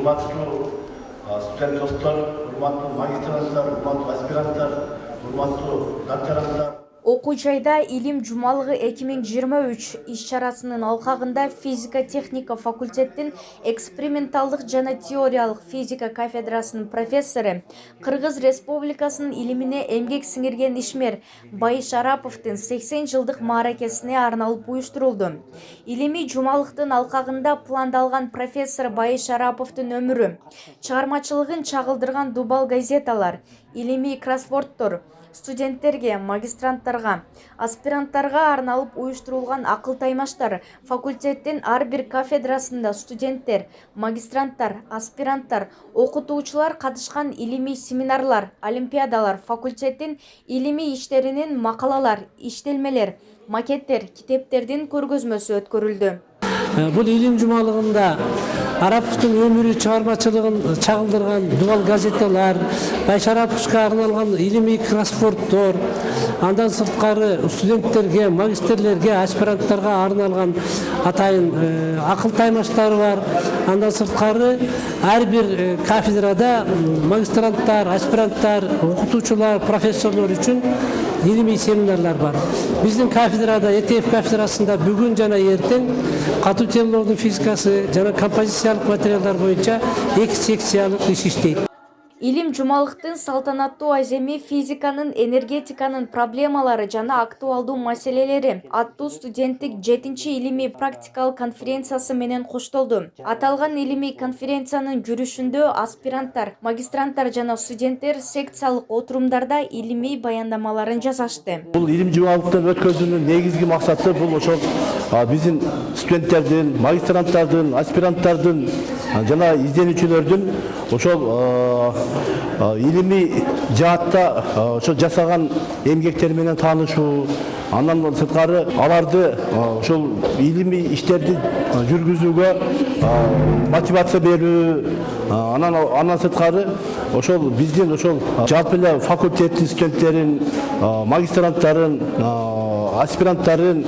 următorul student dostor, următorul magistrantar, următorul aspirantar, următorul doctorantar. Окуу жайда илим жумалыгы 2023 иш чарасынын алкагында физика техника факультеттин эксперименталдык жана теориялык физика кафедрасынын профессору кыргыз республикасынын илимине эмгек сиңирген ишмер байыш араповдун 80 жылдык мааракесине арналып уюштурулду. Илимий жумалыктын алкагында пландалган профессор байыш араповдун өмүрү чыгармачылыгын чагылдырган дубал газеталар илимий кроссворддор студенттерге магистранттарга аспиранттарга арналып уюштурулган акыл таймаштар факультеттин ар бир кафедрасында студенттер магистранттар аспиранттар окутуучулар катышкан илимий семинарлар олимпиадалар факультеттин илимий иштеринин макалалар иштелмелер макеттер китептердин көргөзмөсү өткөрүлдү. Бул илим жумалыгында араповдун өмүрү чыгармачылыгын чагылдырган дубал газеталар байшараповго арналган илимий кроссворддор андан сырткары студенттерге магистрлерге аспиранттарга арналган атайын акыл таймаштар бар андан сырткары ар бир кафедрада магистранттар аспиранттар окутуучулар профессорлор үчүн ilmi seminerler var. Bizim kafedrada, ETF kafedrasında bugün cana yerden katı tellerin fizikası, cana kompozisyalık materyaller boyunca ek seksiyalık iş işleydi. Илим жумалыктын салтанаттуу аземи физиканын энергетиканын проблемалары жана актуалдуу маселелери аттуу студенттик жетинчи илимий практикалык конференциясы менен коштолду аталган илимий конференциянын жүрүшүндө аспиранттар магистранттар жана студенттер секциялык отурумдарда илимий баяндамаларын жасашты. Бул илим жумалыктын өткөзүүнүн негизги максаты бул ошол биздин студенттердин магистранттардын аспиранттардын жана изденүүчүлөрдүн ошол илимий жаатта ошо жасаган эмгектери менен таанышуу андан сырткары аларды ошол илимий иштерди жүргүзүүгө мотивация берүү анан андан сырткары ошол биздин ошол жалпы эле факультеттин студенттерин магистранттарын аспиранттарын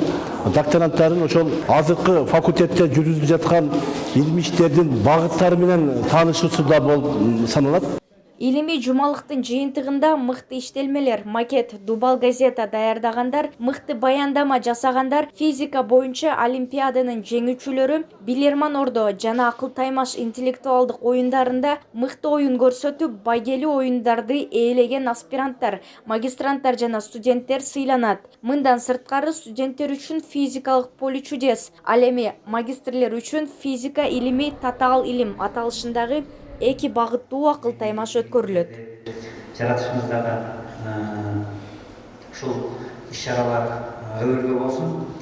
докторанттарын ошол азыркы факультетте жүргүзүлүп жаткан илимий иштердин багыттары менен таанышуусу да болуп саналат. Илимий жумалыктын жыйынтыгында мыкты иштелмелер макет дубал газета даярдагандар мыкты баяндама жасагандар физика боюнча олимпиаданын жеңүүчүлөрү билерман ордо жана акыл таймаш интеллектуалдык оюндарында мыкты оюн көрсөтүп байгелүү оюндарды ээлеген аспиранттар магистранттар жана студенттер сыйланат. Мындан сырткары студенттер үчүн физикалык поле чудес. Ал эми магистрлер үчүн физика илими татаал илим аталышындагы эки багыттуу акыл таймаш өткөрүлөт. Жаратышымыздагы ушул иш чаралар өбөлгө болсун